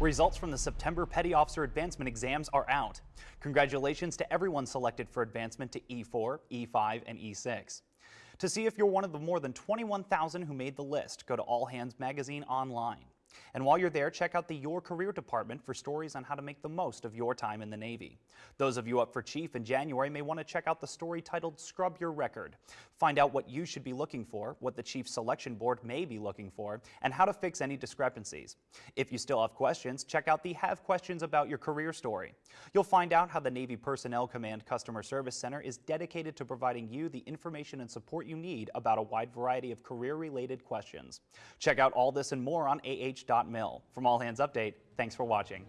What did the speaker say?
Results from the September Petty Officer Advancement exams are out. Congratulations to everyone selected for advancement to E4, E5, and E6. To see if you're one of the more than 21,000 who made the list, go to All Hands Magazine online. And while you're there, check out the Your Career department for stories on how to make the most of your time in the Navy. Those of you up for Chief in January may want to check out the story titled Scrub Your Record. Find out what you should be looking for, what the Chief Selection Board may be looking for, and how to fix any discrepancies. If you still have questions, check out the Have Questions About Your Career story. You'll find out how the Navy Personnel Command Customer Service Center is dedicated to providing you the information and support you need about a wide variety of career-related questions. Check out all this and more on From All Hands Update, thanks for watching.